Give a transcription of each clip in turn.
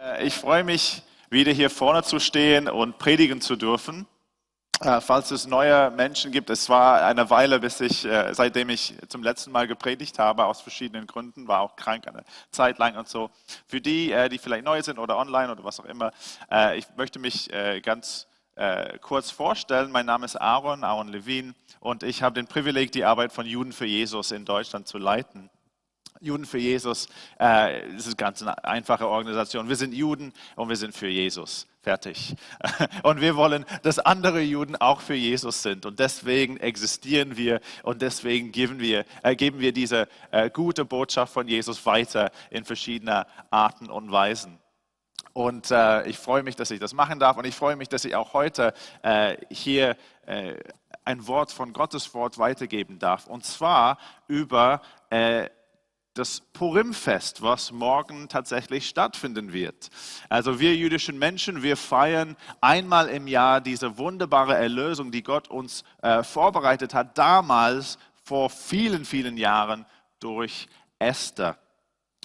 Äh, ich freue mich, wieder hier vorne zu stehen und predigen zu dürfen. Äh, falls es neue Menschen gibt, es war eine Weile, bis ich, äh, seitdem ich zum letzten Mal gepredigt habe, aus verschiedenen Gründen, war auch krank eine Zeit lang und so. Für die, die vielleicht neu sind oder online oder was auch immer, ich möchte mich ganz kurz vorstellen. Mein Name ist Aaron, Aaron Levin, und ich habe den Privileg, die Arbeit von Juden für Jesus in Deutschland zu leiten. Juden für Jesus, äh, das ist ganz eine einfache Organisation. Wir sind Juden und wir sind für Jesus. Fertig. Und wir wollen, dass andere Juden auch für Jesus sind. Und deswegen existieren wir und deswegen geben wir, äh, geben wir diese äh, gute Botschaft von Jesus weiter in verschiedener Arten und Weisen. Und äh, ich freue mich, dass ich das machen darf. Und ich freue mich, dass ich auch heute äh, hier äh, ein Wort von Gottes Wort weitergeben darf. Und zwar über äh, das Purimfest, was morgen tatsächlich stattfinden wird. Also wir jüdischen Menschen, wir feiern einmal im Jahr diese wunderbare Erlösung, die Gott uns äh, vorbereitet hat, damals vor vielen, vielen Jahren durch Esther.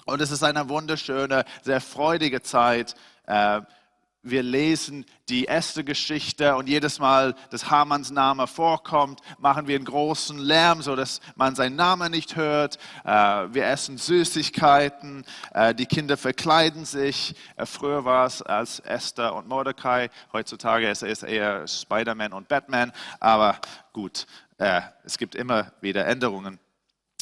Und es ist eine wunderschöne, sehr freudige Zeit. Äh, wir lesen die erste Geschichte und jedes Mal, dass Hamanns Name vorkommt, machen wir einen großen Lärm, sodass man seinen Namen nicht hört. Äh, wir essen Süßigkeiten, äh, die Kinder verkleiden sich. Äh, früher war es als Esther und Mordecai, heutzutage ist es eher Spider-Man und Batman, aber gut, es gibt immer wieder Änderungen.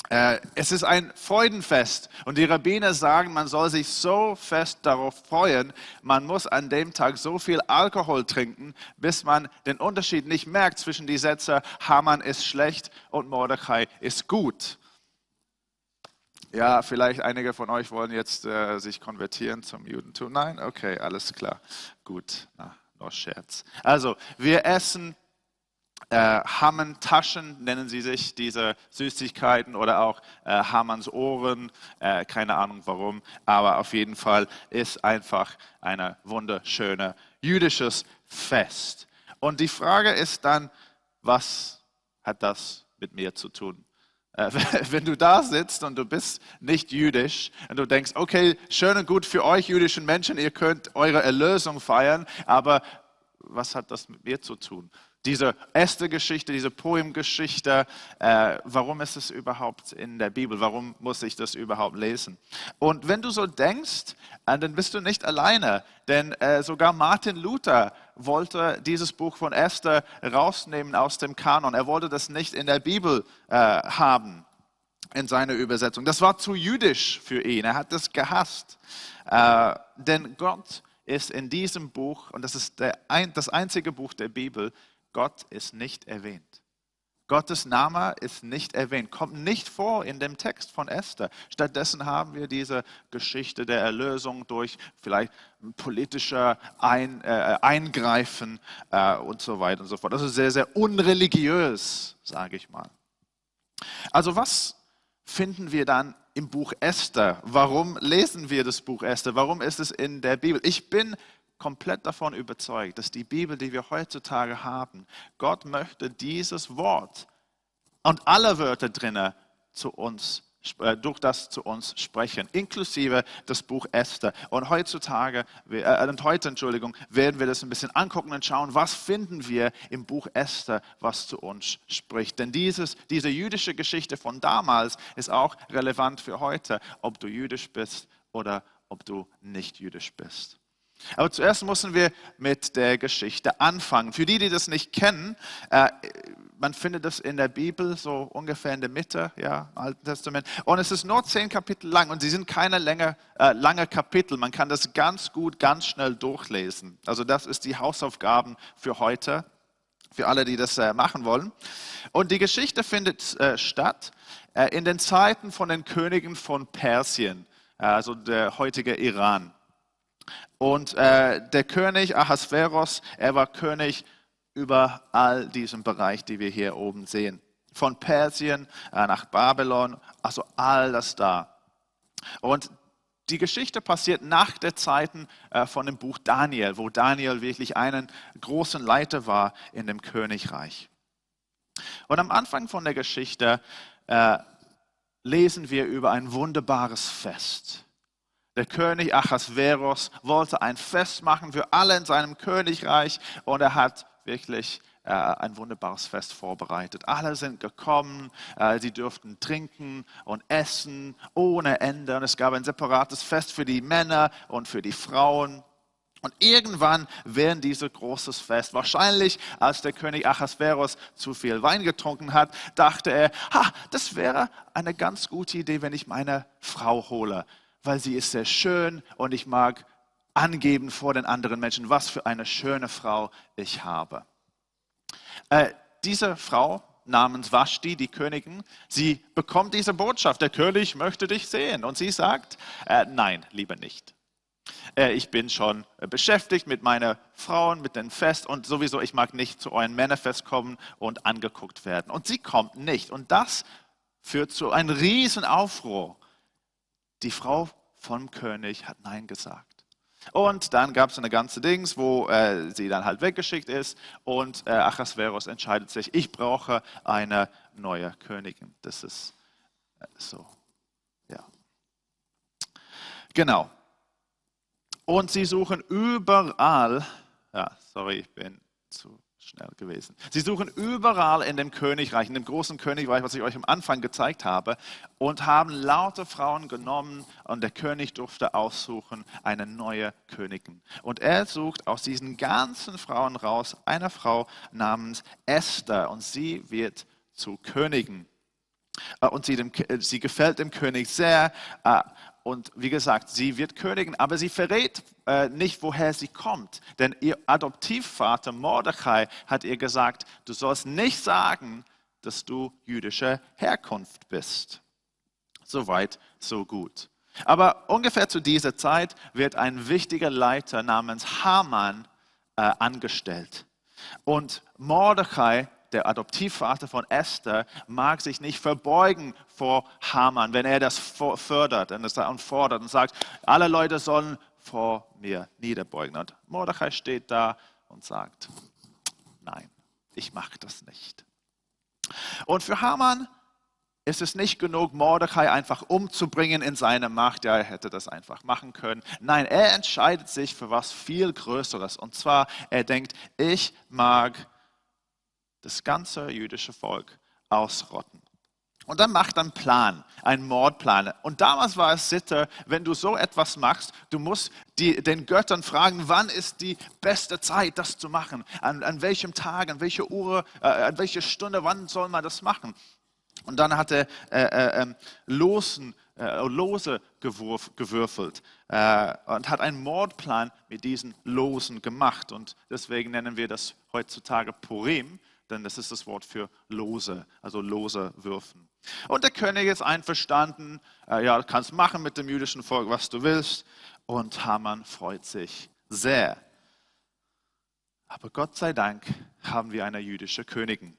Äh, es ist ein Freudenfest und die Rabbiner sagen, man soll sich so fest darauf freuen, man muss an dem Tag so viel Alkohol trinken, bis man den Unterschied nicht merkt zwischen die Sätze, Haman ist schlecht und Mordechai ist gut. Ja, vielleicht einige von euch wollen jetzt äh, sich konvertieren zum Judentum. Nein, okay, alles klar, gut, na, nur Scherz. Also, wir essen äh, Hammern-Taschen nennen sie sich, diese Süßigkeiten oder auch äh, Hammerns Ohren, äh, keine Ahnung warum, aber auf jeden Fall ist einfach ein wunderschönes jüdisches Fest. Und die Frage ist dann, was hat das mit mir zu tun? Äh, wenn du da sitzt und du bist nicht jüdisch und du denkst, okay, schön und gut für euch jüdischen Menschen, ihr könnt eure Erlösung feiern, aber was hat das mit mir zu tun? Diese erste Geschichte, diese Poemgeschichte, äh, warum ist es überhaupt in der Bibel? Warum muss ich das überhaupt lesen? Und wenn du so denkst, äh, dann bist du nicht alleine, denn äh, sogar Martin Luther wollte dieses Buch von Esther rausnehmen aus dem Kanon. Er wollte das nicht in der Bibel äh, haben, in seiner Übersetzung. Das war zu jüdisch für ihn. Er hat das gehasst. Äh, denn Gott ist in diesem Buch, und das ist der, das einzige Buch der Bibel, Gott ist nicht erwähnt. Gottes Name ist nicht erwähnt, kommt nicht vor in dem Text von Esther. Stattdessen haben wir diese Geschichte der Erlösung durch vielleicht politische Ein, äh, Eingreifen äh, und so weiter und so fort. Das ist sehr, sehr unreligiös, sage ich mal. Also was finden wir dann im Buch Esther? Warum lesen wir das Buch Esther? Warum ist es in der Bibel? Ich bin komplett davon überzeugt, dass die Bibel, die wir heutzutage haben, Gott möchte dieses Wort und alle Wörter drinnen zu uns äh, durch das zu uns sprechen, inklusive das Buch Esther. Und heutzutage, äh, und heute, Entschuldigung, werden wir das ein bisschen angucken und schauen, was finden wir im Buch Esther, was zu uns spricht. Denn dieses, diese jüdische Geschichte von damals ist auch relevant für heute, ob du jüdisch bist oder ob du nicht jüdisch bist. Aber zuerst müssen wir mit der Geschichte anfangen. Für die, die das nicht kennen, äh, man findet das in der Bibel so ungefähr in der Mitte, ja, im Alten Testament. Und es ist nur zehn Kapitel lang und sie sind keine länger, äh, lange Kapitel. Man kann das ganz gut, ganz schnell durchlesen. Also das ist die Hausaufgaben für heute, für alle, die das äh, machen wollen. Und die Geschichte findet äh, statt äh, in den Zeiten von den Königen von Persien, äh, also der heutige Iran. Und äh, der König Ahasveros, er war König über all diesen Bereich, die wir hier oben sehen. Von Persien äh, nach Babylon, also all das da. Und die Geschichte passiert nach der Zeiten äh, von dem Buch Daniel, wo Daniel wirklich einen großen Leiter war in dem Königreich. Und am Anfang von der Geschichte äh, lesen wir über ein wunderbares Fest Der König Achasveros wollte ein Fest machen für alle in seinem Königreich und er hat wirklich äh, ein wunderbares Fest vorbereitet. Alle sind gekommen, äh, sie durften trinken und essen ohne Ende und es gab ein separates Fest für die Männer und für die Frauen. Und irgendwann während dieses großes Fest, wahrscheinlich als der König Achasveros zu viel Wein getrunken hat, dachte er, ha, das wäre eine ganz gute Idee, wenn ich meine Frau hole weil sie ist sehr schön und ich mag angeben vor den anderen Menschen, was für eine schöne Frau ich habe. Äh, diese Frau namens Vashti, die Königin, sie bekommt diese Botschaft, der König möchte dich sehen. Und sie sagt, äh, nein, lieber nicht. Äh, ich bin schon beschäftigt mit meiner Frauen, mit dem Fest und sowieso, ich mag nicht zu euren Männerfest kommen und angeguckt werden. Und sie kommt nicht. Und das führt zu einem riesen Aufruhr. Die Frau vom König hat Nein gesagt. Und dann gab es eine ganze Dings, wo äh, sie dann halt weggeschickt ist und äh, Achasveros entscheidet sich, ich brauche eine neue Königin. Das ist äh, so, ja. Genau. Und sie suchen überall, ja, sorry, ich bin zu schnell gewesen. Sie suchen überall in dem Königreich, in dem großen Königreich, was ich euch am Anfang gezeigt habe, und haben laute Frauen genommen und der König durfte aussuchen eine neue Königin. Und er sucht aus diesen ganzen Frauen raus eine Frau namens Esther und sie wird zu Königin. Äh, und sie, dem, sie gefällt dem König sehr. Und wie gesagt, sie wird Königin, aber sie verrät äh, nicht, woher sie kommt. Denn ihr Adoptivvater Mordechai hat ihr gesagt, du sollst nicht sagen, dass du jüdischer Herkunft bist. Soweit, so gut. Aber ungefähr zu dieser Zeit wird ein wichtiger Leiter namens Haman äh, angestellt. Und Mordechai der Adoptivvater von Esther, mag sich nicht verbeugen vor Haman, wenn er das fördert und fordert und sagt, alle Leute sollen vor mir niederbeugen. Und Mordechai steht da und sagt, nein, ich mache das nicht. Und für Haman ist es nicht genug, Mordechai einfach umzubringen in seine Macht. Ja, er hätte das einfach machen können. Nein, er entscheidet sich für was viel Größeres. Und zwar, er denkt, ich mag das ganze jüdische Volk ausrotten. Und dann macht einen Plan, einen Mordplan. Und damals war es Sitte, wenn du so etwas machst, du musst die, den Göttern fragen, wann ist die beste Zeit, das zu machen? An, an welchem Tag, an welcher Uhr, äh, an welcher Stunde, wann soll man das machen? Und dann hat er äh, äh, ähm, Losen, äh, Lose gewurf, gewürfelt äh, und hat einen Mordplan mit diesen Losen gemacht. Und deswegen nennen wir das heutzutage Purim denn das ist das Wort für lose, also lose würfen. Und der König ist einverstanden, äh, ja, du kannst machen mit dem jüdischen Volk, was du willst. Und Haman freut sich sehr. Aber Gott sei Dank haben wir eine jüdische Königin,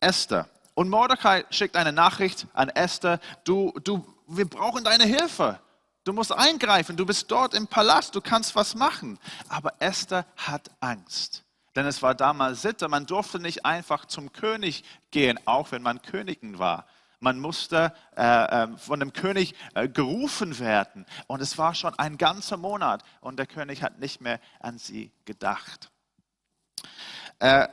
Esther. Und Mordecai schickt eine Nachricht an Esther, du, du, wir brauchen deine Hilfe. Du musst eingreifen, du bist dort im Palast, du kannst was machen. Aber Esther hat Angst. Denn es war damals Sitte, man durfte nicht einfach zum König gehen, auch wenn man Königin war. Man musste äh, äh, von dem König äh, gerufen werden. Und es war schon ein ganzer Monat und der König hat nicht mehr an sie gedacht. Äh,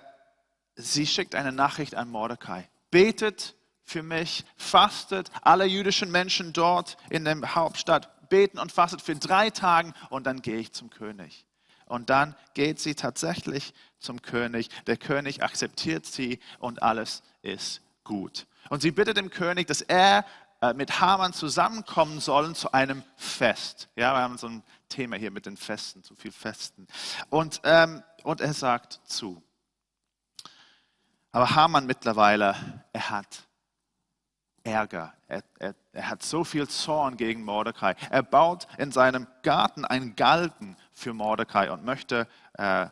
sie schickt eine Nachricht an Mordecai. Betet für mich, fastet alle jüdischen Menschen dort in der Hauptstadt, beten und fastet für drei Tage und dann gehe ich zum König. Und dann geht sie tatsächlich zum König. Der König akzeptiert sie und alles ist gut. Und sie bittet den König, dass er äh, mit Haman zusammenkommen sollen zu einem Fest. Ja, wir haben so ein Thema hier mit den Festen, zu viel Festen. Und, ähm, und er sagt zu. Aber Haman mittlerweile, er hat Ärger. Er, er, er, hat so viel Zorn gegen Mordecai. Er baut in seinem Garten einen Galgen für Mordecai und möchte äh,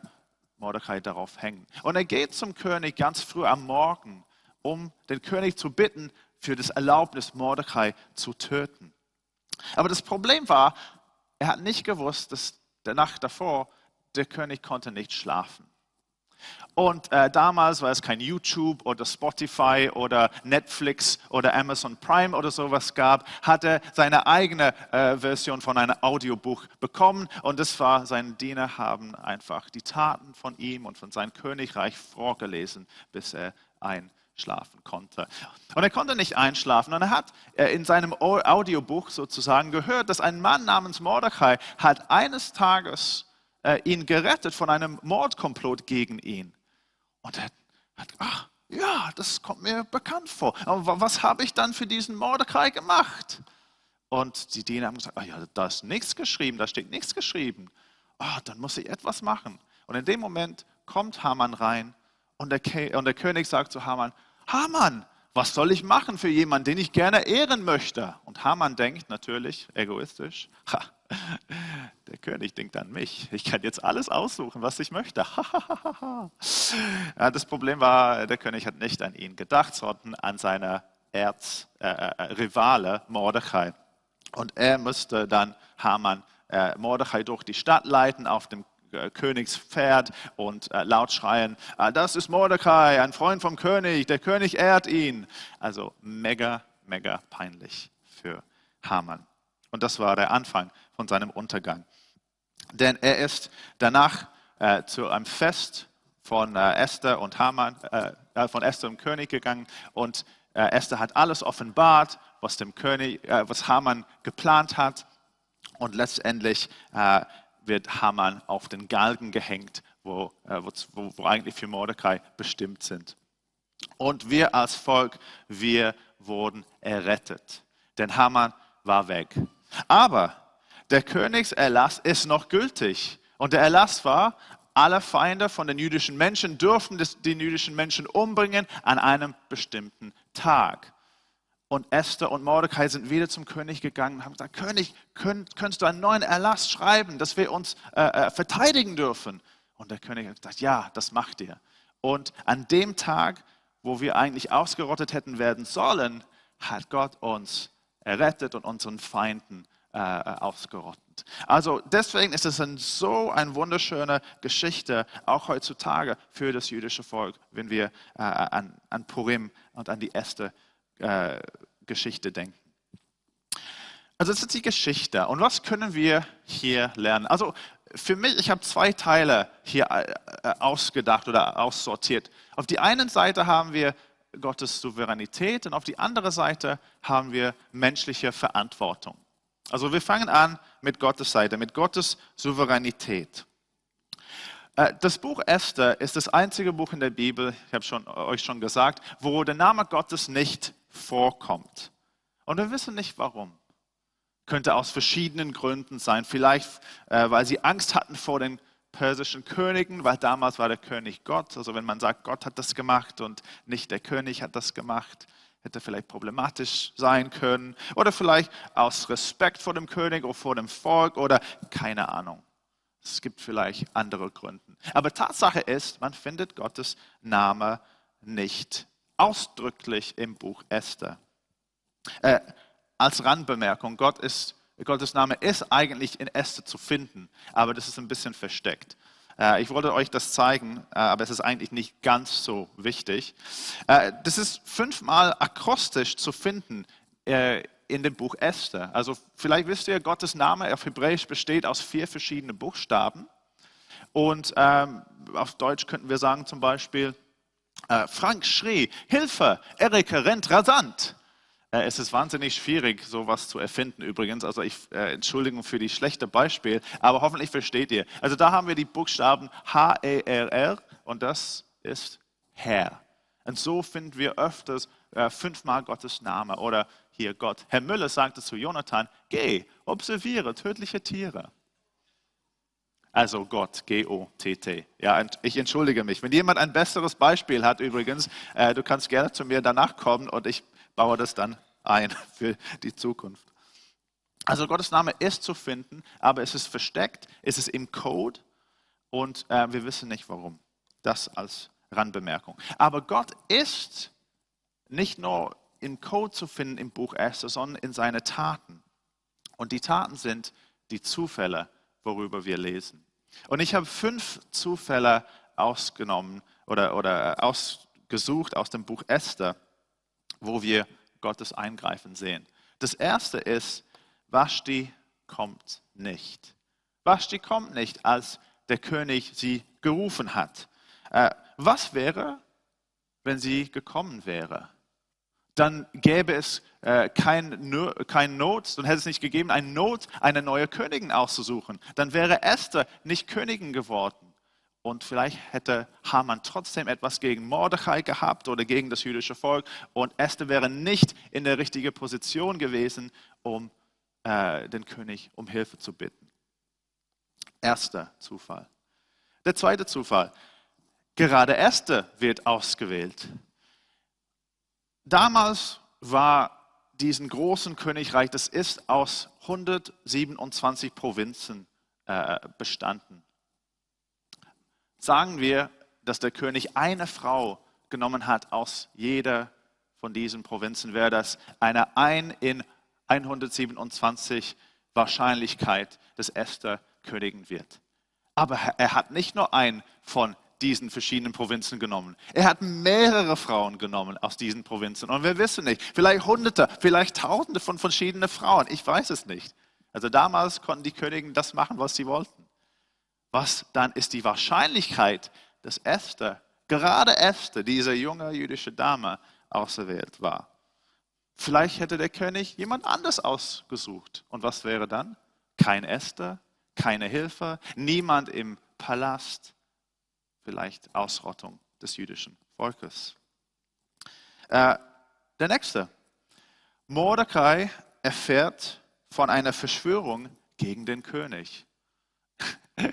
Mordecai darauf hängen. Und er geht zum König ganz früh am Morgen, um den König zu bitten, für das Erlaubnis Mordecai zu töten. Aber das Problem war, er hat nicht gewusst, dass der Nacht davor der König konnte nicht schlafen. Und äh, damals, weil es kein YouTube oder Spotify oder Netflix oder Amazon Prime oder sowas gab, hat er seine eigene äh, Version von einem Audiobuch bekommen. Und das war, seine Diener haben einfach die Taten von ihm und von seinem Königreich vorgelesen, bis er einschlafen konnte. Und er konnte nicht einschlafen. Und er hat äh, in seinem Audiobuch sozusagen gehört, dass ein Mann namens Mordechai hat eines Tages äh, ihn gerettet von einem Mordkomplott gegen ihn. Und er hat, ach, ja, das kommt mir bekannt vor. Aber was habe ich dann für diesen Mordecai gemacht? Und die Diener haben gesagt, ach ja, da ist nichts geschrieben, da steht nichts geschrieben. Oh, dann muss ich etwas machen. Und in dem Moment kommt Haman rein und der, und der König sagt zu Haman, Haman, was soll ich machen für jemanden, den ich gerne ehren möchte? Und Haman denkt natürlich egoistisch, ha, der König denkt an mich. Ich kann jetzt alles aussuchen, was ich möchte. das Problem war, der König hat nicht an ihn gedacht, sondern an seine Erzrivale äh, äh, Mordechai. Und er musste dann Haman äh, Mordechai durch die Stadt leiten auf dem äh, Königspferd und äh, laut schreien, ah, das ist Mordecai, ein Freund vom König, der König ehrt ihn. Also mega, mega peinlich für Haman. Und das war der Anfang von seinem Untergang. Denn er ist danach äh, zu einem Fest von äh, Esther und Haman, äh, äh von Esther und König gegangen und äh, Esther hat alles offenbart, was dem König, äh, was Haman geplant hat und letztendlich wird Haman auf den Galgen gehängt, wo, wo, wo eigentlich für Mordecai bestimmt sind. Und wir als Volk, wir wurden errettet, denn Haman war weg. Aber der Königserlass ist noch gültig. Und der Erlass war, alle Feinde von den jüdischen Menschen dürfen den jüdischen Menschen umbringen an einem bestimmten Tag. Und Esther und Mordecai sind wieder zum König gegangen und haben gesagt, König, könnt, könntest du einen neuen Erlass schreiben, dass wir uns äh, äh, verteidigen dürfen? Und der König hat gesagt, ja, das macht ihr. Und an dem Tag, wo wir eigentlich ausgerottet hätten werden sollen, hat Gott uns errettet und unseren Feinden äh, ausgerottet. Also deswegen ist es ein, so eine wunderschöne Geschichte, auch heutzutage für das jüdische Volk, wenn wir äh, an, an, Purim und an die erste äh, Geschichte denken. Also das ist die Geschichte. Und was können wir hier lernen? Also für mich, ich habe zwei Teile hier äh, ausgedacht oder aussortiert. Auf die einen Seite haben wir Gottes Souveränität und auf die andere Seite haben wir menschliche Verantwortung. Also wir fangen an mit Gottes Seite, mit Gottes Souveränität. Äh, das Buch Esther ist das einzige Buch in der Bibel, ich habe schon, euch schon gesagt, wo der Name Gottes nicht vorkommt. Und wir wissen nicht warum. Könnte aus verschiedenen Gründen sein. Vielleicht, äh, weil sie Angst hatten vor den persischen Königen, weil damals war der König Gott. Also wenn man sagt, Gott hat das gemacht und nicht der König hat das gemacht hätte vielleicht problematisch sein können. Oder vielleicht aus Respekt vor dem König oder vor dem Volk oder keine Ahnung. Es gibt vielleicht andere Gründe. Aber Tatsache ist, man findet Gottes Name nicht ausdrücklich im Buch Esther. Äh, als Randbemerkung, Gott ist, Gottes Name ist eigentlich in Esther zu finden, aber das ist ein bisschen versteckt. Äh, ich wollte euch das zeigen, äh, aber es ist eigentlich nicht ganz so wichtig. Äh, das ist fünfmal akrostisch zu finden in dem Buch Esther. Also vielleicht wisst ihr, Gottes Name auf Hebräisch besteht aus vier verschiedenen Buchstaben. Und ähm, auf Deutsch könnten wir sagen zum Beispiel, Frank schrie, Hilfe, Erika rennt rasant. Äh, es ist wahnsinnig schwierig, sowas zu erfinden übrigens. Also ich äh, Entschuldigung für die schlechte Beispiel, aber hoffentlich versteht ihr. Also da haben wir die Buchstaben H-E-R-R und das ist Herr. Und so finden wir öfters äh, fünfmal Gottes Name oder hier Gott. Herr Müller sagte zu Jonathan, geh, observiere tödliche Tiere. Also Gott, G-O-T-T. Ja, ich entschuldige mich. Wenn jemand ein besseres Beispiel hat übrigens, äh, du kannst gerne zu mir danach kommen und ich baue das dann ein für die Zukunft. Also Gottes Name ist zu finden, aber es ist versteckt, es ist im Code und äh, wir wissen nicht warum. Das als Randbemerkung. Aber Gott ist nicht nur im Code zu finden im Buch Esther, sondern in seine Taten. Und die Taten sind die Zufälle, worüber wir lesen. Und ich habe fünf Zufälle ausgenommen oder, oder ausgesucht aus dem Buch Esther, wo wir Gottes Eingreifen sehen. Das erste ist, Vashti kommt nicht. Vashti kommt nicht, als der König sie gerufen hat. Äh, was wäre, wenn sie gekommen wäre? Dann gäbe es äh, Not, dann hätte es nicht gegeben, eine Not, eine neue Königin auszusuchen. Dann wäre Esther nicht Königin geworden. Und vielleicht hätte Haman trotzdem etwas gegen Mordechai gehabt oder gegen das jüdische Volk. Und Esther wäre nicht in der richtigen Position gewesen, um äh, den König um Hilfe zu bitten. Erster Zufall. Der zweite Zufall. Gerade Esther wird ausgewählt. Damals war diesen großen Königreich, das ist aus 127 Provinzen äh, bestanden. Sagen wir, dass der König eine Frau genommen hat aus jeder von diesen Provinzen, wäre das eine ein in 127 Wahrscheinlichkeit, dass Esther Königin wird. Aber er hat nicht nur einen von diesen verschiedenen Provinzen genommen. Er hat mehrere Frauen genommen aus diesen Provinzen. Und wir wissen nicht, vielleicht Hunderte, vielleicht Tausende von verschiedenen Frauen. Ich weiß es nicht. Also damals konnten die Königen das machen, was sie wollten. Was dann ist die Wahrscheinlichkeit, dass Esther, gerade Esther, diese junge jüdische Dame, auserwählt war? Vielleicht hätte der König jemand anders ausgesucht. Und was wäre dann? Kein Esther, keine Hilfe, niemand im Palast, vielleicht Ausrottung des jüdischen Volkes. Äh, der nächste. Mordecai erfährt von einer Verschwörung gegen den König.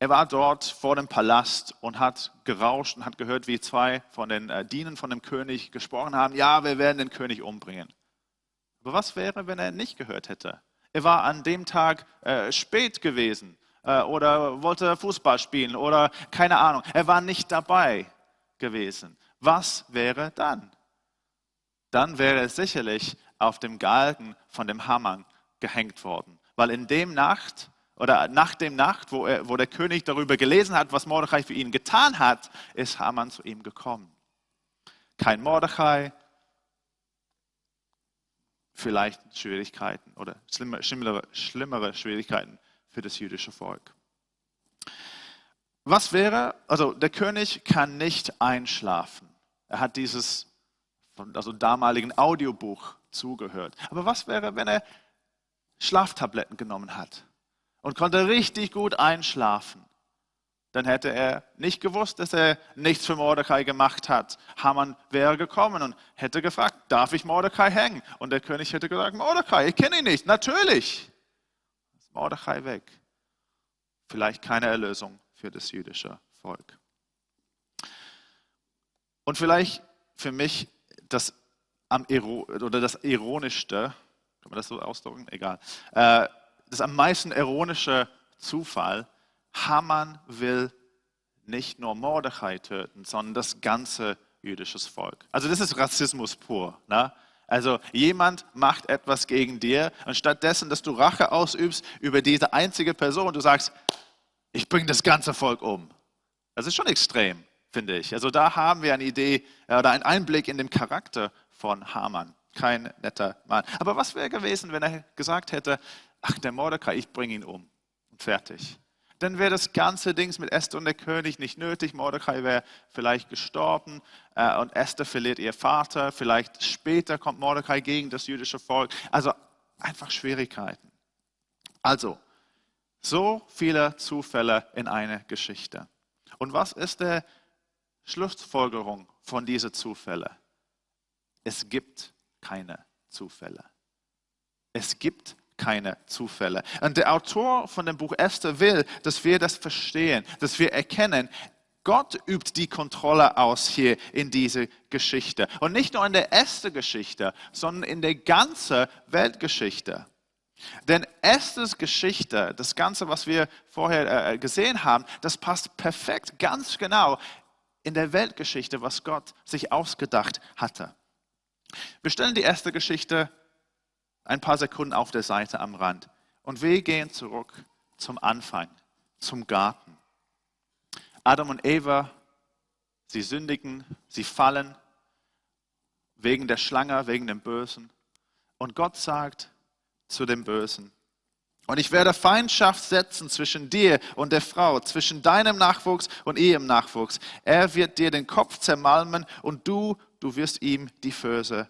Er war dort vor dem Palast und hat gerauscht und hat gehört, wie zwei von den äh, Dienern von dem König gesprochen haben, ja, wir werden den König umbringen. Aber was wäre, wenn er nicht gehört hätte? Er war an dem Tag äh, spät gewesen äh, oder wollte Fußball spielen oder keine Ahnung. Er war nicht dabei gewesen. Was wäre dann? Dann wäre er sicherlich auf dem Galgen von dem Hammer gehängt worden. Weil in dem Nacht oder nach dem Nacht, wo, er, wo der König darüber gelesen hat, was Mordechai für ihn getan hat, ist Haman zu ihm gekommen. Kein Mordechai, vielleicht Schwierigkeiten oder schlimmere, schlimmere Schwierigkeiten für das jüdische Volk. Was wäre, also der König kann nicht einschlafen. Er hat dieses also damaligen Audiobuch zugehört. Aber was wäre, wenn er Schlaftabletten genommen hat? Und konnte richtig gut einschlafen. Dann hätte er nicht gewusst, dass er nichts für Mordecai gemacht hat. Haman wäre gekommen und hätte gefragt, darf ich Mordecai hängen? Und der König hätte gesagt, Mordecai, ich kenne ihn nicht. Natürlich. Ist Mordecai weg. Vielleicht keine Erlösung für das jüdische Volk. Und vielleicht für mich das, am, oder das Ironischste, kann man das so ausdrücken? Egal. Äh, das am meisten ironische Zufall, Haman will nicht nur Mordechai töten, sondern das ganze jüdische Volk. Also das ist Rassismus pur. Ne? Also jemand macht etwas gegen dir und stattdessen, dass du Rache ausübst über diese einzige Person, du sagst, ich bringe das ganze Volk um. Das ist schon extrem, finde ich. Also da haben wir eine Idee oder einen Einblick in den Charakter von Haman. Kein netter Mann. Aber was wäre gewesen, wenn er gesagt hätte, ach, der Mordecai, ich bringe ihn um. Und fertig. Dann wäre das ganze Ding mit Esther und der König nicht nötig. Mordecai wäre vielleicht gestorben äh, und Esther verliert ihr Vater. Vielleicht später kommt Mordecai gegen das jüdische Volk. Also einfach Schwierigkeiten. Also, so viele Zufälle in einer Geschichte. Und was ist die Schlussfolgerung von diesen Zufällen? Es gibt keine Zufälle. Es gibt keine Zufälle. Und der Autor von dem Buch Esther will, dass wir das verstehen, dass wir erkennen, Gott übt die Kontrolle aus hier in diese Geschichte. Und nicht nur in der Esther-Geschichte, sondern in der ganzen Weltgeschichte. Denn Esthers Geschichte, das Ganze, was wir vorher äh, gesehen haben, das passt perfekt, ganz genau in der Weltgeschichte, was Gott sich ausgedacht hatte. Wir stellen die erste Geschichte ein paar Sekunden auf der Seite am Rand. Und wir gehen zurück zum Anfang, zum Garten. Adam und Eva, sie sündigen, sie fallen wegen der Schlange, wegen dem Bösen. Und Gott sagt zu dem Bösen, und ich werde Feindschaft setzen zwischen dir und der Frau, zwischen deinem Nachwuchs und ihrem Nachwuchs. Er wird dir den Kopf zermalmen und du, du wirst ihm die Verse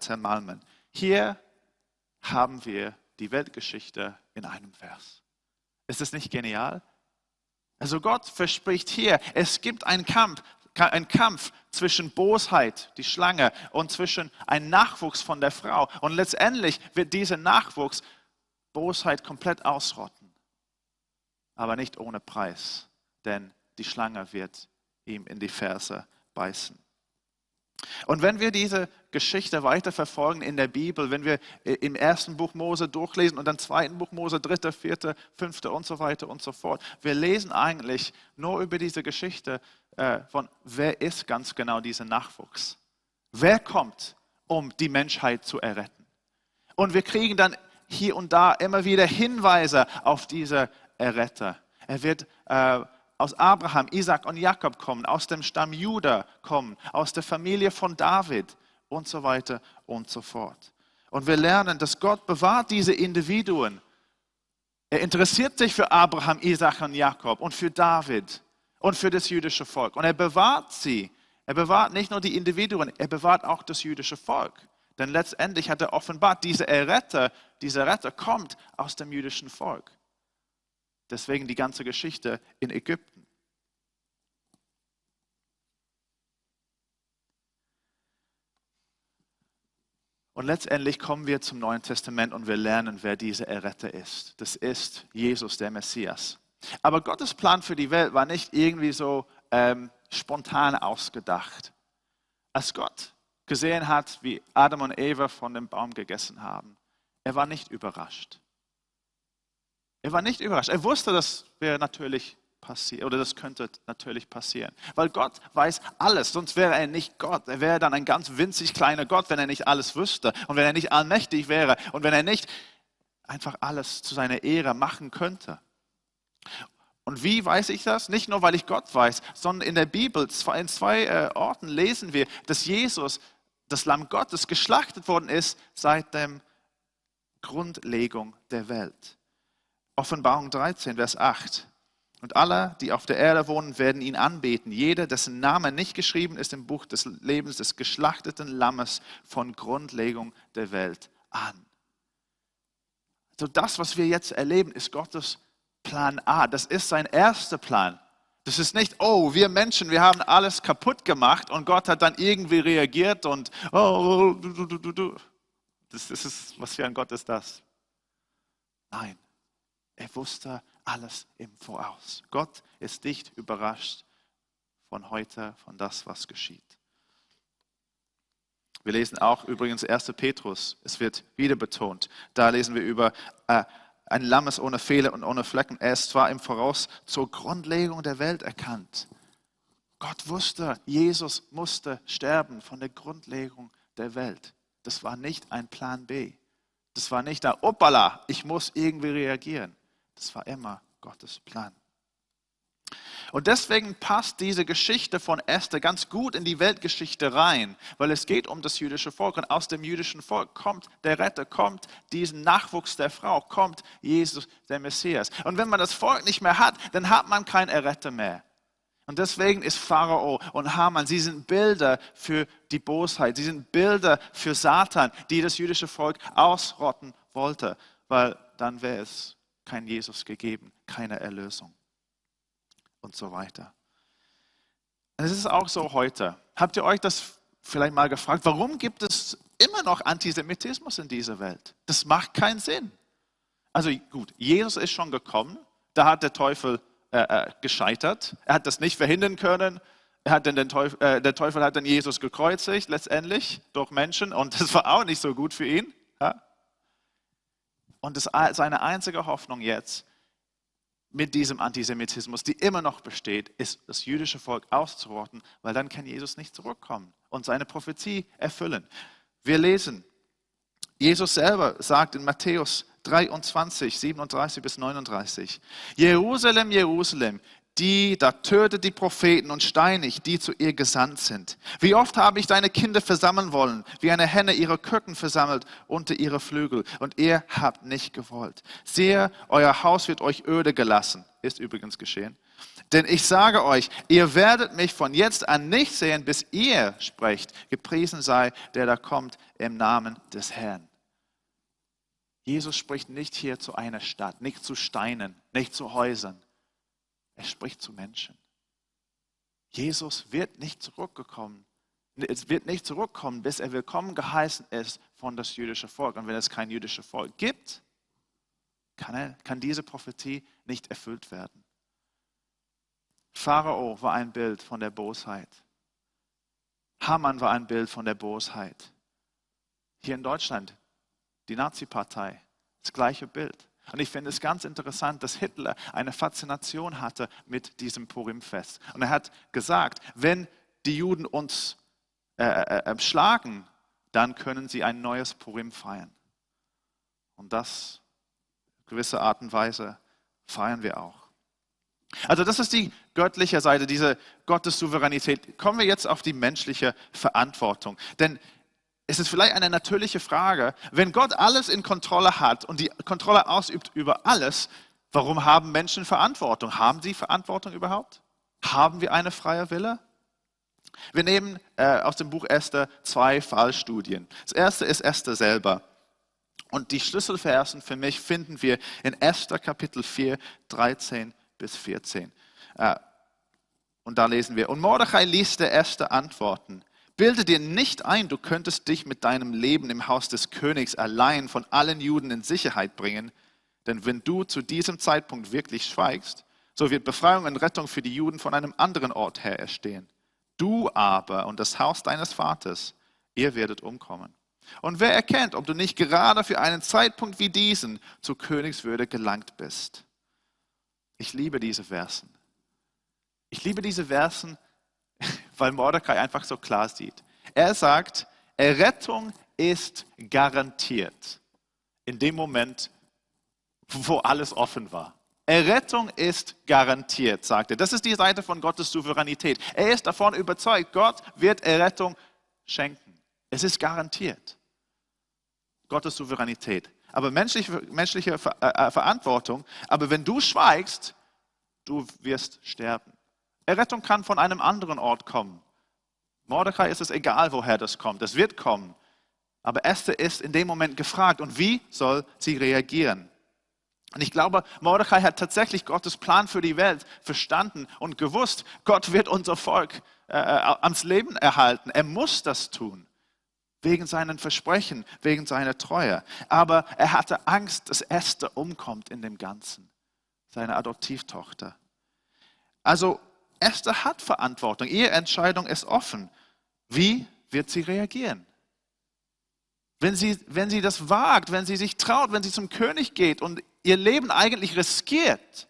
zermalmen. Hier haben wir die Weltgeschichte in einem Vers. Ist es nicht genial? Also Gott verspricht hier, es gibt einen Kampf, einen Kampf zwischen Bosheit, die Schlange, und zwischen einem Nachwuchs von der Frau. Und letztendlich wird dieser Nachwuchs Bosheit komplett ausrotten, aber nicht ohne Preis, denn die Schlange wird ihm in die Ferse beißen. Und wenn wir diese Geschichte weiterverfolgen in der Bibel, wenn wir im ersten Buch Mose durchlesen und dann zweiten Buch Mose, dritte, vierte, fünfte und so weiter und so fort, wir lesen eigentlich nur über diese Geschichte äh, von, wer ist ganz genau dieser Nachwuchs? Wer kommt, um die Menschheit zu erretten? Und wir kriegen dann hier und da immer wieder Hinweise auf diese Erretter. Er wird äh, aus Abraham, Isaac und Jakob kommen, aus dem Stamm Juda kommen, aus der Familie von David und so weiter und so fort. Und wir lernen, dass Gott bewahrt diese Individuen. Er interessiert sich für Abraham, Isaac und Jakob und für David und für das jüdische Volk. Und er bewahrt sie. Er bewahrt nicht nur die Individuen, er bewahrt auch das jüdische Volk. Denn letztendlich hat er offenbart, dieser Erretter, dieser Retter kommt aus dem jüdischen Volk. Deswegen die ganze Geschichte in Ägypten. Und letztendlich kommen wir zum Neuen Testament und wir lernen, wer dieser Erretter ist. Das ist Jesus, der Messias. Aber Gottes Plan für die Welt war nicht irgendwie so ähm, spontan ausgedacht. Als Gott gesehen hat, wie Adam und Eva von dem Baum gegessen haben, er war nicht überrascht. Er war nicht überrascht. Er wusste, das wäre natürlich passiert oder das könnte natürlich passieren, weil Gott weiß alles. Sonst wäre er nicht Gott. Er wäre dann ein ganz winzig kleiner Gott, wenn er nicht alles wüsste und wenn er nicht allmächtig wäre und wenn er nicht einfach alles zu seiner Ehre machen könnte. Und wie weiß ich das? Nicht nur, weil ich Gott weiß, sondern in der Bibel, in zwei äh, Orten lesen wir, dass Jesus das Lamm Gottes geschlachtet worden ist seit der Grundlegung der Welt. Offenbarung 13, Vers 8. Und alle, die auf der Erde wohnen, werden ihn anbeten. Jeder, dessen Name nicht geschrieben ist im Buch des Lebens des geschlachteten Lammes von Grundlegung der Welt an. So das, was wir jetzt erleben, ist Gottes Plan A. Das ist sein erster Plan. Das ist nicht, oh, wir Menschen, wir haben alles kaputt gemacht und Gott hat dann irgendwie reagiert und, oh, du, du, du, du. Das, das ist, was für ein Gott ist das? Nein, er wusste alles im Voraus. Gott ist nicht überrascht von heute, von das, was geschieht. Wir lesen auch übrigens 1. Petrus, es wird wieder betont. Da lesen wir über äh, ein Lammes ohne Fehler und ohne Flecken. Er ist zwar im Voraus zur Grundlegung der Welt erkannt. Gott wusste, Jesus musste sterben von der Grundlegung der Welt. Das war nicht ein Plan B. Das war nicht da, opala, ich muss irgendwie reagieren. Das war immer Gottes Plan. Und deswegen passt diese Geschichte von Esther ganz gut in die Weltgeschichte rein, weil es geht um das jüdische Volk und aus dem jüdischen Volk kommt der Retter, kommt diesen Nachwuchs der Frau, kommt Jesus, der Messias. Und wenn man das Volk nicht mehr hat, dann hat man keinen Erretter mehr. Und deswegen ist Pharao und Haman, sie sind Bilder für die Bosheit, sie sind Bilder für Satan, die das jüdische Volk ausrotten wollte, weil dann wäre es kein Jesus gegeben, keine Erlösung und so weiter. Es ist auch so heute. Habt ihr euch das vielleicht mal gefragt, warum gibt es immer noch Antisemitismus in dieser Welt? Das macht keinen Sinn. Also gut, Jesus ist schon gekommen, da hat der Teufel äh, äh, gescheitert. Er hat das nicht verhindern können. Er hat den Teufel, äh, der Teufel hat dann Jesus gekreuzigt, letztendlich durch Menschen, und das war auch nicht so gut für ihn. Und das, seine einzige Hoffnung jetzt mit diesem Antisemitismus, die immer noch besteht, ist das jüdische Volk auszurotten, weil dann kann Jesus nicht zurückkommen und seine Prophezie erfüllen. Wir lesen, Jesus selber sagt in Matthäus 23, 37 bis 39, Jerusalem, Jerusalem, die, da tötet die Propheten und steinigt, die zu ihr gesandt sind. Wie oft habe ich deine Kinder versammeln wollen, wie eine Henne ihre Küken versammelt unter ihre Flügel, und ihr habt nicht gewollt. Sehe, euer Haus wird euch öde gelassen. Ist übrigens geschehen. Denn ich sage euch, ihr werdet mich von jetzt an nicht sehen, bis ihr sprecht, gepriesen sei, der da kommt im Namen des Herrn. Jesus spricht nicht hier zu einer Stadt, nicht zu Steinen, nicht zu Häusern. Er spricht zu Menschen. Jesus wird nicht zurückgekommen. Es wird nicht zurückkommen, bis er willkommen geheißen ist von das jüdische Volk. Und wenn es kein jüdisches Volk gibt, kann, er, kann diese Prophetie nicht erfüllt werden. Pharao war ein Bild von der Bosheit. Hamann war ein Bild von der Bosheit. Hier in Deutschland, die Nazi-Partei, das gleiche Bild. Und ich finde es ganz interessant, dass Hitler eine Faszination hatte mit diesem Purimfest. Und er hat gesagt, wenn die Juden uns äh, äh, äh schlagen, dann können sie ein neues Purim feiern. Und das, gewisse Art und Weise, feiern wir auch. Also das ist die göttliche Seite, diese Gottessouveränität. Kommen wir jetzt auf die menschliche Verantwortung. Denn es ist vielleicht eine natürliche Frage, wenn Gott alles in Kontrolle hat und die Kontrolle ausübt über alles, warum haben Menschen Verantwortung? Haben sie Verantwortung überhaupt? Haben wir eine freie Wille? Wir nehmen äh, aus dem Buch Esther zwei Fallstudien. Das erste ist Esther selber. Und die Schlüsselversen für mich finden wir in Esther Kapitel 4, 13 bis 14. Äh, und da lesen wir, und Mordechai ließ der Erste antworten, bilde dir nicht ein, du könntest dich mit deinem Leben im Haus des Königs allein von allen Juden in Sicherheit bringen, denn wenn du zu diesem Zeitpunkt wirklich schweigst, so wird Befreiung und Rettung für die Juden von einem anderen Ort her erstehen. Du aber und das Haus deines Vaters, ihr werdet umkommen. Und wer erkennt, ob du nicht gerade für einen Zeitpunkt wie diesen zur Königswürde gelangt bist? Ich liebe diese Versen. Ich liebe diese Versen, weil Mordecai einfach so klar sieht. Er sagt, Errettung ist garantiert in dem Moment, wo alles offen war. Errettung ist garantiert, sagt er. Das ist die Seite von Gottes Souveränität. Er ist davon überzeugt, Gott wird Errettung schenken. Es ist garantiert. Gottes Souveränität aber menschliche, menschliche äh, Verantwortung. Aber wenn du schweigst, du wirst sterben. Errettung kann von einem anderen Ort kommen. Mordecai ist es egal, woher das kommt. Es wird kommen. Aber Esther ist in dem Moment gefragt. Und wie soll sie reagieren? Und ich glaube, Mordecai hat tatsächlich Gottes Plan für die Welt verstanden und gewusst, Gott wird unser Volk äh, äh ans Leben erhalten. Er muss das tun wegen seinen Versprechen, wegen seiner Treue. Aber er hatte Angst, dass Esther umkommt in dem Ganzen, seine Adoptivtochter. Also Esther hat Verantwortung, ihre Entscheidung ist offen. Wie wird sie reagieren? Wenn sie, wenn sie das wagt, wenn sie sich traut, wenn sie zum König geht und ihr Leben eigentlich riskiert,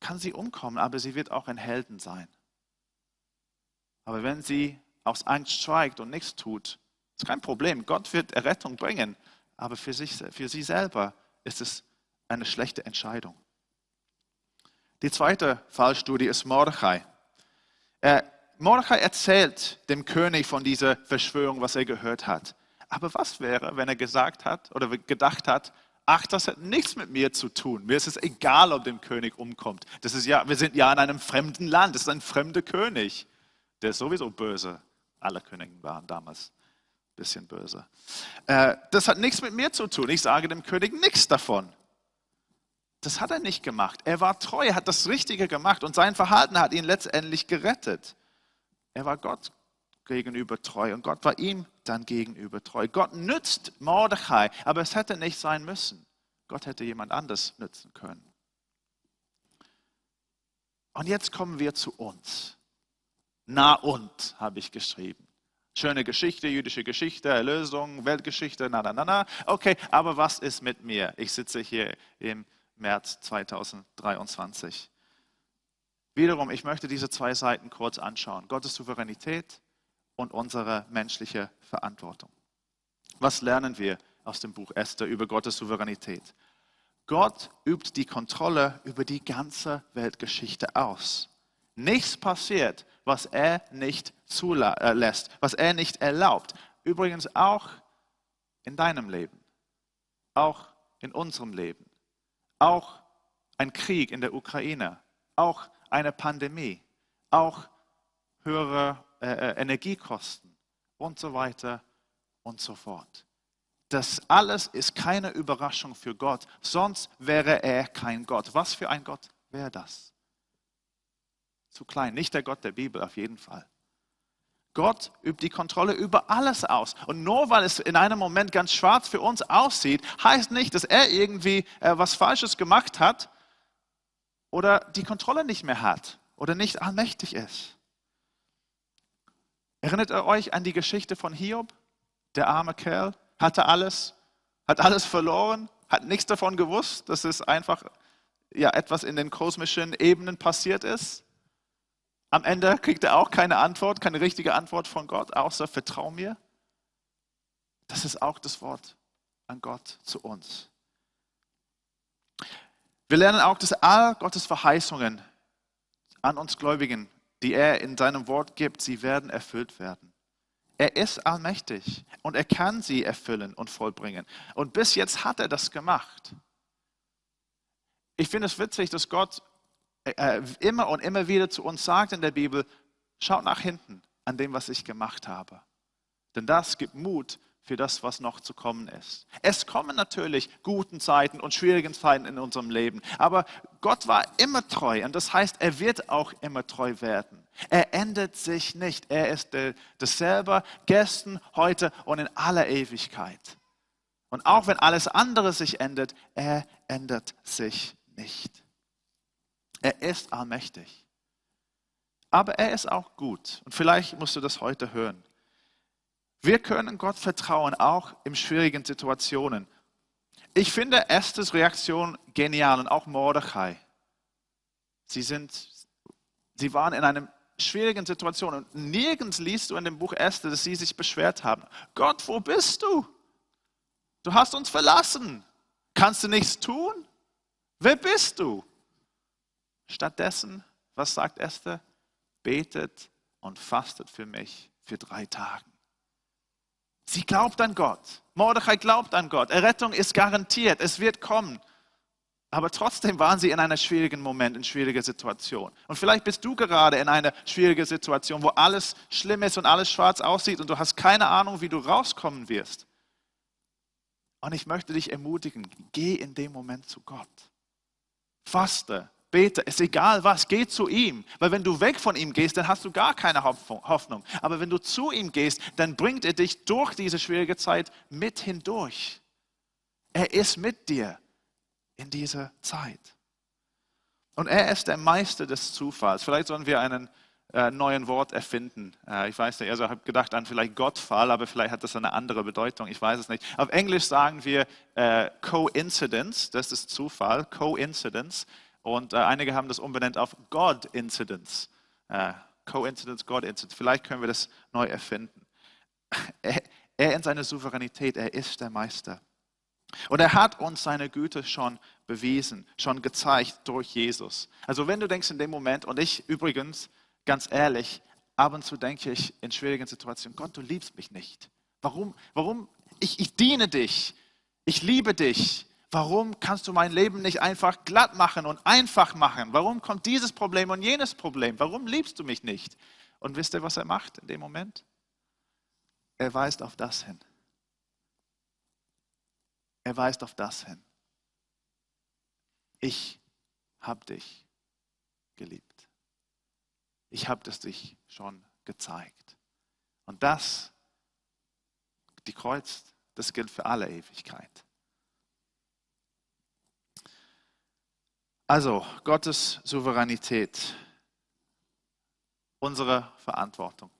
kann sie umkommen, aber sie wird auch ein Helden sein. Aber wenn sie aus Angst schweigt und nichts tut, ist kein Problem. Gott wird Errettung bringen, aber für, sich, für sie selber ist es eine schlechte Entscheidung. Die zweite Fallstudie ist Mordechai. Er, Mordechai erzählt dem König von dieser Verschwörung, was er gehört hat. Aber was wäre, wenn er gesagt hat oder gedacht hat, ach, das hat nichts mit mir zu tun. Mir ist es egal, ob dem König umkommt. Das ist ja, wir sind ja in einem fremden Land. Das ist ein fremder König. Der ist sowieso böse. Alle Könige waren damals ein bisschen böse. Äh, das hat nichts mit mir zu tun. Ich sage dem König nichts davon. Das hat er nicht gemacht. Er war treu, hat das Richtige gemacht und sein Verhalten hat ihn letztendlich gerettet. Er war Gott gegenüber treu und Gott war ihm dann gegenüber treu. Gott nützt Mordechai, aber es hätte nicht sein müssen. Gott hätte jemand anders nützen können. Und jetzt kommen wir zu uns. Na und, habe ich geschrieben. Schöne Geschichte, jüdische Geschichte, Erlösung, Weltgeschichte, na, na, na, na. Okay, aber was ist mit mir? Ich sitze hier im März 2023. Wiederum, ich möchte diese zwei Seiten kurz anschauen. Gottes Souveränität und unsere menschliche Verantwortung. Was lernen wir aus dem Buch Esther über Gottes Souveränität? Gott übt die Kontrolle über die ganze Weltgeschichte aus. Nichts passiert, was er nicht zulässt, was er nicht erlaubt. Übrigens auch in deinem Leben, auch in unserem Leben, auch ein Krieg in der Ukraine, auch eine Pandemie, auch höhere äh, äh, Energiekosten und so weiter und so fort. Das alles ist keine Überraschung für Gott, sonst wäre er kein Gott. Was für ein Gott wäre das? Zu klein, nicht der Gott der Bibel auf jeden Fall. Gott übt die Kontrolle über alles aus. Und nur weil es in einem Moment ganz schwarz für uns aussieht, heißt nicht, dass er irgendwie äh, was Falsches gemacht hat oder die Kontrolle nicht mehr hat oder nicht allmächtig ist. Erinnert ihr euch an die Geschichte von Hiob? Der arme Kerl hatte alles, hat alles verloren, hat nichts davon gewusst, dass es einfach ja, etwas in den kosmischen Ebenen passiert ist. Am Ende kriegt er auch keine Antwort, keine richtige Antwort von Gott, außer vertrau mir. Das ist auch das Wort an Gott zu uns. Wir lernen auch, dass all Gottes Verheißungen an uns Gläubigen, die er in seinem Wort gibt, sie werden erfüllt werden. Er ist allmächtig und er kann sie erfüllen und vollbringen. Und bis jetzt hat er das gemacht. Ich finde es witzig, dass Gott äh, immer und immer wieder zu uns sagt in der Bibel, schaut nach hinten an dem, was ich gemacht habe. Denn das gibt Mut für das, was noch zu kommen ist. Es kommen natürlich guten Zeiten und schwierigen Zeiten in unserem Leben, aber Gott war immer treu und das heißt, er wird auch immer treu werden. Er ändert sich nicht. Er ist dasselbe gestern, heute und in aller Ewigkeit. Und auch wenn alles andere sich ändert, er ändert sich nicht. Er ist allmächtig. Aber er ist auch gut. Und vielleicht musst du das heute hören. Wir können Gott vertrauen, auch in schwierigen Situationen. Ich finde Esthers Reaktion genial und auch Mordechai. Sie, sind, sie waren in einem schwierigen Situationen. Und nirgends liest du in dem Buch Esther, dass sie sich beschwert haben. Gott, wo bist du? Du hast uns verlassen. Kannst du nichts tun? Wer bist du? Stattdessen, was sagt Esther? Betet und fastet für mich für drei Tage. Sie glaubt an Gott. Mordechai glaubt an Gott. Errettung ist garantiert. Es wird kommen. Aber trotzdem waren sie in einem schwierigen Moment, in schwieriger Situation. Und vielleicht bist du gerade in einer schwierigen Situation, wo alles schlimm ist und alles schwarz aussieht und du hast keine Ahnung, wie du rauskommen wirst. Und ich möchte dich ermutigen, geh in dem Moment zu Gott. Faste, bete, ist egal was, geh zu ihm. Weil wenn du weg von ihm gehst, dann hast du gar keine Hoffnung. Aber wenn du zu ihm gehst, dann bringt er dich durch diese schwierige Zeit mit hindurch. Er ist mit dir in dieser Zeit. Und er ist der Meister des Zufalls. Vielleicht sollen wir einen äh, neuen Wort erfinden. Äh, ich weiß nicht, also ich habe gedacht an vielleicht Gottfall, aber vielleicht hat das eine andere Bedeutung. Ich weiß es nicht. Auf Englisch sagen wir äh, Coincidence, das ist Zufall, Coincidence. Und äh, einige haben das umbenannt auf God-Incidence. Äh, Coincidence, God-Incidence. Vielleicht können wir das neu erfinden. Er, er in seiner Souveränität, er ist der Meister. Und er hat uns seine Güte schon bewiesen, schon gezeigt durch Jesus. Also wenn du denkst in dem Moment, und ich übrigens, ganz ehrlich, ab und zu denke ich in schwierigen Situationen, Gott, du liebst mich nicht. Warum? Warum? Ich, ich diene dich. Ich liebe dich. Warum kannst du mein Leben nicht einfach glatt machen und einfach machen? Warum kommt dieses Problem und jenes Problem? Warum liebst du mich nicht? Und wisst ihr, was er macht in dem Moment? Er weist auf das hin. Er weist auf das hin. Ich habe dich geliebt. Ich habe es dich schon gezeigt. Und das, die Kreuz, das gilt für alle Ewigkeit. Also Gottes Souveränität, unsere Verantwortung.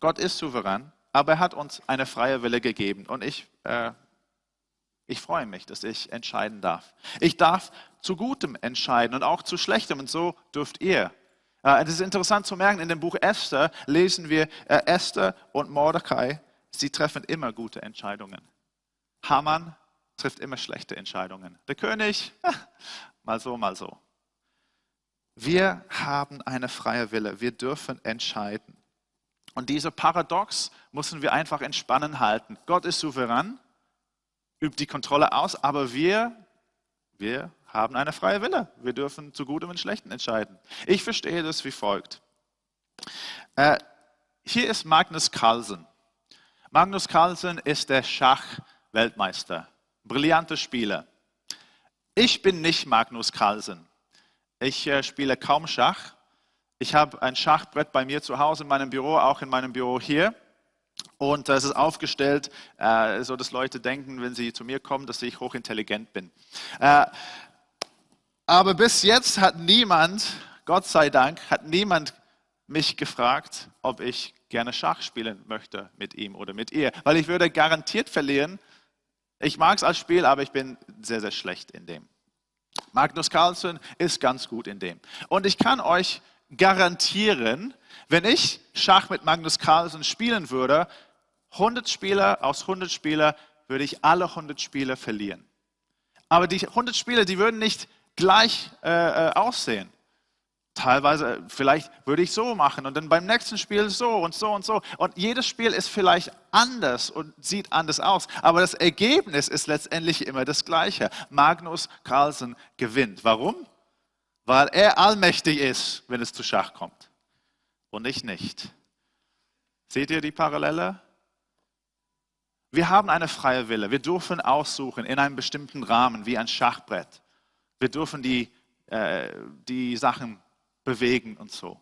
Gott ist souverän, aber er hat uns eine freie Wille gegeben. Und ich äh, ich freue mich, dass ich entscheiden darf. Ich darf zu Gutem entscheiden und auch zu Schlechtem und so dürft ihr. Äh, es ist interessant zu merken, in dem Buch Esther lesen wir, äh, Esther und Mordecai, sie treffen immer gute Entscheidungen. Haman trifft immer schlechte Entscheidungen. Der König, mal so, mal so. Wir haben eine freie Wille. Wir dürfen entscheiden. Und diese Paradox müssen wir einfach entspannen halten. Gott ist souverän, übt die Kontrolle aus, aber wir, wir haben eine freie Wille. Wir dürfen zu Gutem und Schlechten entscheiden. Ich verstehe das wie folgt. Äh, hier ist Magnus Carlsen. Magnus Carlsen ist der Schachweltmeister, brillanter Spieler. Ich bin nicht Magnus Carlsen. Ich äh, spiele kaum Schach. Ich habe ein Schachbrett bei mir zu Hause in meinem Büro, auch in meinem Büro hier. Und es ist aufgestellt, äh, so Leute denken, wenn sie zu mir kommen, dass ich hochintelligent bin. Äh, aber bis jetzt hat niemand, Gott sei Dank, hat niemand mich gefragt, ob ich gerne Schach spielen möchte mit ihm oder mit ihr, weil ich würde garantiert verlieren. Ich mag es als Spiel, aber ich bin sehr, sehr schlecht in dem. Magnus Carlsen ist ganz gut in dem. Und ich kann euch garantieren, wenn ich Schach mit Magnus Carlsen spielen würde, 100 Spieler aus 100 Spieler würde ich alle 100 Spieler verlieren. Aber die 100 Spieler, die würden nicht gleich äh, äh aussehen. Teilweise, vielleicht würde ich so machen und dann beim nächsten Spiel so und so und so. Und jedes Spiel ist vielleicht anders und sieht anders aus. Aber das Ergebnis ist letztendlich immer das gleiche. Magnus Carlsen gewinnt. Warum? Weil er allmächtig ist, wenn es zu Schach kommt. Und ich nicht. Seht ihr die Parallele? Wir haben eine freie Wille. Wir dürfen aussuchen in einem bestimmten Rahmen, wie ein Schachbrett. Wir dürfen die, äh, die Sachen bewegen und so.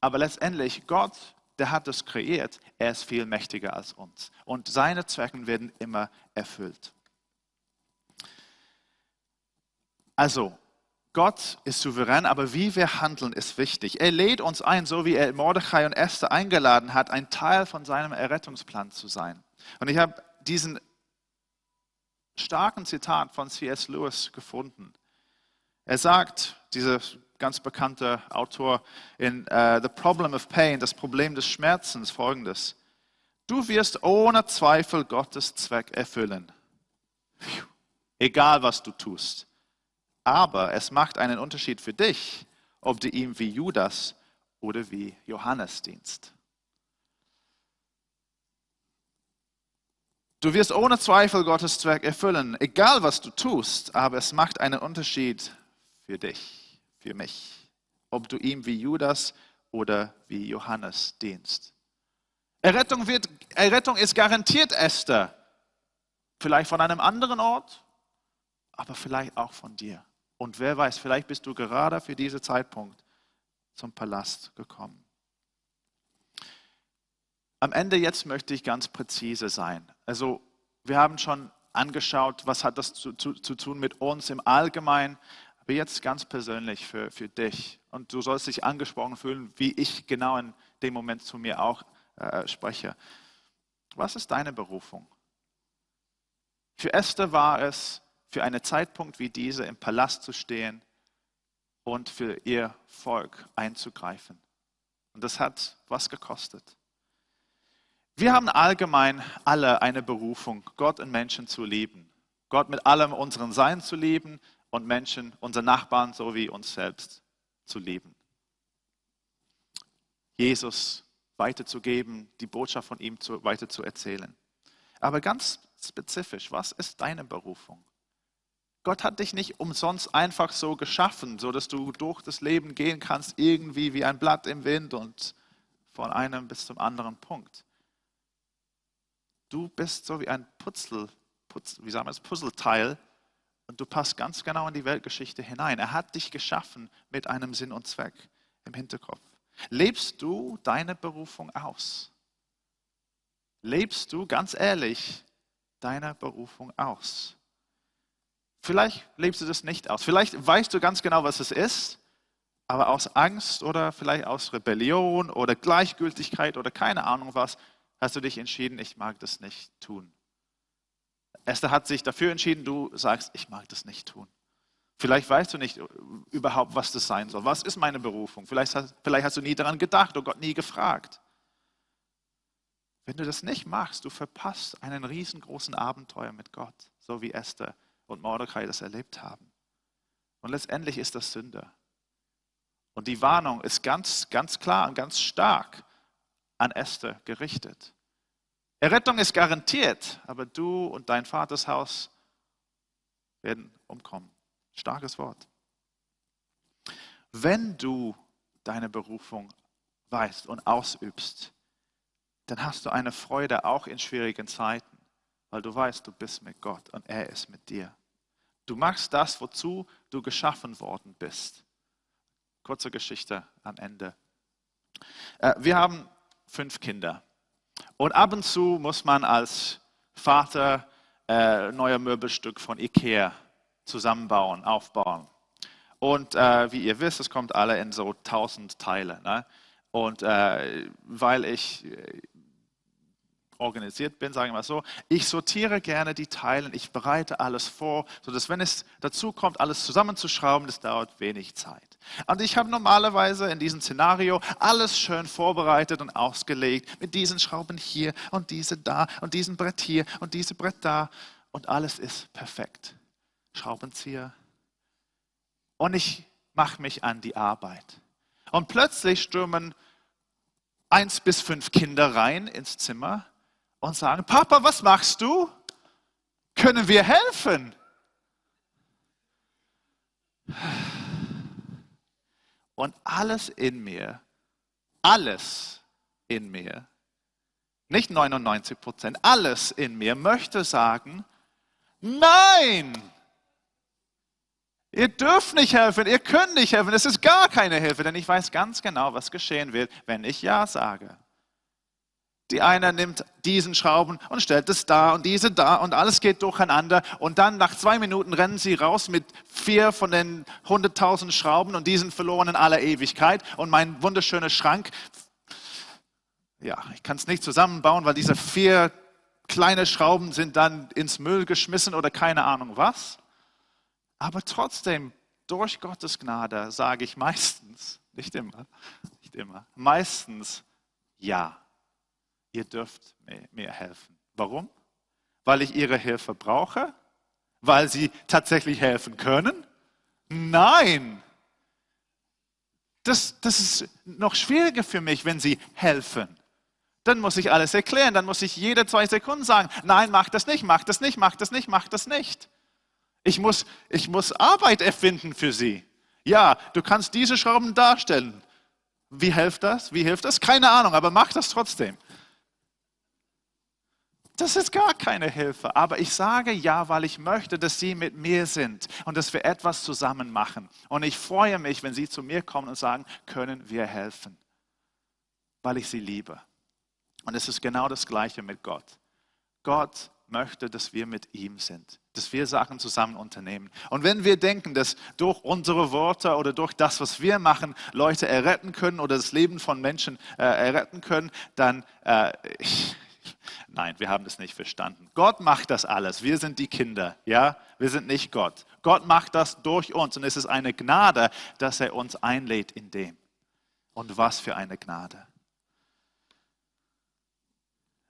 Aber letztendlich, Gott, der hat das kreiert, er ist viel mächtiger als uns. Und seine Zwecken werden immer erfüllt. Also, Gott ist souverän, aber wie wir handeln, ist wichtig. Er lädt uns ein, so wie er Mordechai und Esther eingeladen hat, ein Teil von seinem Errettungsplan zu sein. Und ich habe diesen starken Zitat von C.S. Lewis gefunden. Er sagt, dieser ganz bekannte Autor in uh, The Problem of Pain, das Problem des Schmerzens, folgendes. Du wirst ohne Zweifel Gottes Zweck erfüllen. Egal was du tust. Aber es macht einen Unterschied für dich, ob du ihm wie Judas oder wie Johannes dienst. Du wirst ohne Zweifel Gottes Zweck erfüllen, egal was du tust, aber es macht einen Unterschied für dich, für mich, ob du ihm wie Judas oder wie Johannes dienst. Errettung, wird, Errettung ist garantiert, Esther. Vielleicht von einem anderen Ort, aber vielleicht auch von dir. Und wer weiß, vielleicht bist du gerade für diesen Zeitpunkt zum Palast gekommen. Am Ende jetzt möchte ich ganz präzise sein. Also wir haben schon angeschaut, was hat das zu, zu, zu tun mit uns im Allgemeinen, aber jetzt ganz persönlich für, für dich. Und du sollst dich angesprochen fühlen, wie ich genau in dem Moment zu mir auch äh, spreche. Was ist deine Berufung? Für Esther war es, für einen Zeitpunkt wie diese im Palast zu stehen und für ihr Volk einzugreifen. Und das hat was gekostet. Wir haben allgemein alle eine Berufung, Gott und Menschen zu lieben. Gott mit allem unseren Sein zu lieben, und Menschen, unsere Nachbarn sowie uns selbst zu lieben. Jesus weiterzugeben, die Botschaft von ihm zu, weiter zu erzählen. Aber ganz spezifisch, was ist deine Berufung? Gott hat dich nicht umsonst einfach so geschaffen, so dass du durch das Leben gehen kannst, irgendwie wie ein Blatt im Wind und von einem bis zum anderen Punkt. Du bist so wie ein Putzel, Putz, wie sagen wir es, Puzzleteil, und du passt ganz genau in die Weltgeschichte hinein. Er hat dich geschaffen mit einem Sinn und Zweck im Hinterkopf. Lebst du deine Berufung aus? Lebst du ganz ehrlich deine Berufung aus? Vielleicht lebst du das nicht aus. Vielleicht weißt du ganz genau, was es ist, aber aus Angst oder vielleicht aus Rebellion oder Gleichgültigkeit oder keine Ahnung was, hast du dich entschieden, ich mag das nicht tun. Esther hat sich dafür entschieden, du sagst, ich mag das nicht tun. Vielleicht weißt du nicht überhaupt, was das sein soll. Was ist meine Berufung? Vielleicht hast, vielleicht hast du nie daran gedacht oder Gott nie gefragt. Wenn du das nicht machst, du verpasst einen riesengroßen Abenteuer mit Gott. so wie Esther und Mordecai das erlebt haben. Und letztendlich ist das Sünde. Und die Warnung ist ganz, ganz klar und ganz stark an Esther gerichtet. Errettung ist garantiert, aber du und dein Vaters Haus werden umkommen. Starkes Wort. Wenn du deine Berufung weißt und ausübst, dann hast du eine Freude auch in schwierigen Zeiten, weil du weißt, du bist mit Gott und er ist mit dir. Du machst das, wozu du geschaffen worden bist. Kurze Geschichte am Ende. Äh, wir haben fünf Kinder. Und ab und zu muss man als Vater äh, neuer Möbelstück von Ikea zusammenbauen, aufbauen. Und äh, wie ihr wisst, es kommt alle in so tausend Teile. Ne? Und äh, weil ich äh, organisiert bin, sagen wir mal so, ich sortiere gerne die Teile, ich bereite alles vor, sodass wenn es dazu kommt, alles zusammenzuschrauben, das dauert wenig Zeit. Und ich habe normalerweise in diesem Szenario alles schön vorbereitet und ausgelegt, mit diesen Schrauben hier und diese da und diesem Brett hier und diese Brett da und alles ist perfekt. Schraubenzieher. Und ich mache mich an die Arbeit. Und plötzlich stürmen eins bis fünf Kinder rein ins Zimmer und sagen, Papa, was machst du? Können wir helfen? Und alles in mir, alles in mir, nicht 99 Prozent, alles in mir möchte sagen, nein, ihr dürft nicht helfen, ihr könnt nicht helfen, es ist gar keine Hilfe, denn ich weiß ganz genau, was geschehen wird, wenn ich Ja sage. Die eine nimmt diesen Schrauben und stellt es da und diese da und alles geht durcheinander. Und dann nach zwei Minuten rennen sie raus mit vier von den hunderttausend Schrauben und diesen verloren in aller Ewigkeit. Und mein wunderschöner Schrank, ja, ich kann es nicht zusammenbauen, weil diese vier kleine Schrauben sind dann ins Müll geschmissen oder keine Ahnung was. Aber trotzdem, durch Gottes Gnade sage ich meistens, nicht immer, nicht immer, meistens ja ihr dürft mir helfen. Warum? Weil ich ihre Hilfe brauche? Weil sie tatsächlich helfen können? Nein. Das, das ist noch schwieriger für mich, wenn sie helfen. Dann muss ich alles erklären, dann muss ich jede zwei Sekunden sagen, nein, mach das nicht, mach das nicht, mach das nicht, mach das nicht. Ich muss, ich muss Arbeit erfinden für sie. Ja, du kannst diese Schrauben darstellen. Wie hilft das? Wie hilft das? Keine Ahnung, aber mach das trotzdem. Das ist gar keine Hilfe. Aber ich sage ja, weil ich möchte, dass Sie mit mir sind und dass wir etwas zusammen machen. Und ich freue mich, wenn Sie zu mir kommen und sagen, können wir helfen, weil ich Sie liebe. Und es ist genau das Gleiche mit Gott. Gott möchte, dass wir mit ihm sind, dass wir Sachen zusammen unternehmen. Und wenn wir denken, dass durch unsere Worte oder durch das, was wir machen, Leute erretten können oder das Leben von Menschen äh, erretten können, dann äh, ich, Nein, wir haben das nicht verstanden. Gott macht das alles. Wir sind die Kinder, ja? Wir sind nicht Gott. Gott macht das durch uns und es ist eine Gnade, dass er uns einlädt in dem. Und was für eine Gnade.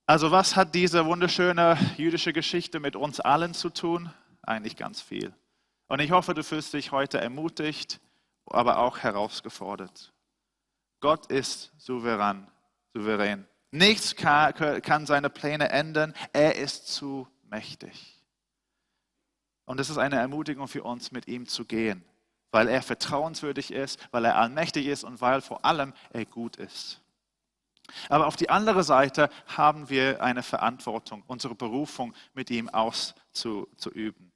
Also was hat diese wunderschöne jüdische Geschichte mit uns allen zu tun? Eigentlich ganz viel. Und ich hoffe, du fühlst dich heute ermutigt, aber auch herausgefordert. Gott ist souverän, souverän. Nichts kann, seine Pläne ändern. Er ist zu mächtig. Und es ist eine Ermutigung für uns, mit ihm zu gehen, weil er vertrauenswürdig ist, weil er allmächtig ist und weil vor allem er gut ist. Aber auf die andere Seite haben wir eine Verantwortung, unsere Berufung mit ihm auszuüben.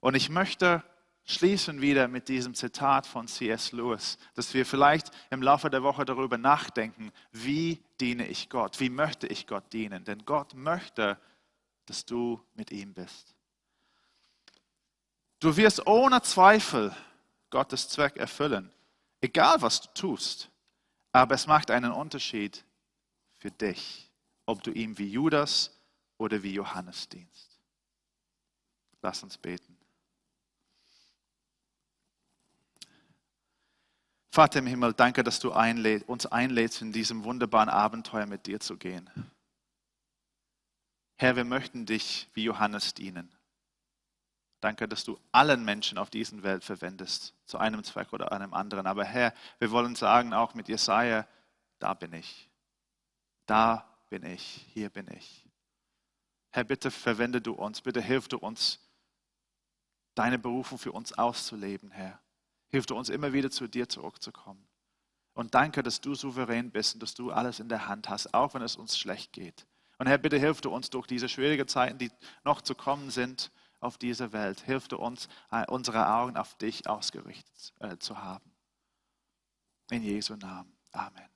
Und ich möchte schließen wieder mit diesem Zitat von C.S. Lewis, dass wir vielleicht im Laufe der Woche darüber nachdenken, wie diene ich Gott, wie möchte ich Gott dienen. Denn Gott möchte, dass du mit ihm bist. Du wirst ohne Zweifel Gottes Zweck erfüllen, egal was du tust. Aber es macht einen Unterschied für dich, ob du ihm wie Judas oder wie Johannes dienst. Lass uns beten. Vater im Himmel, danke, dass du einläd, uns einlädst, in diesem wunderbaren Abenteuer mit dir zu gehen. Herr, wir möchten dich wie Johannes dienen. Danke, dass du allen Menschen auf dieser Welt verwendest, zu einem Zweck oder einem anderen. Aber Herr, wir wollen sagen, auch mit Jesaja, da bin ich. Da bin ich. Hier bin ich. Herr, bitte verwende du uns. Bitte hilf du uns, deine Berufung für uns auszuleben, Herr. Hilf du uns immer wieder zu dir zurückzukommen. Und danke, dass du souverän bist und dass du alles in der Hand hast, auch wenn es uns schlecht geht. Und Herr, bitte hilf du uns durch diese schwierigen Zeiten, die noch zu kommen sind, auf dieser Welt. Hilf du uns, äh, unsere Augen auf dich ausgerichtet äh, zu haben. In Jesu Namen. Amen.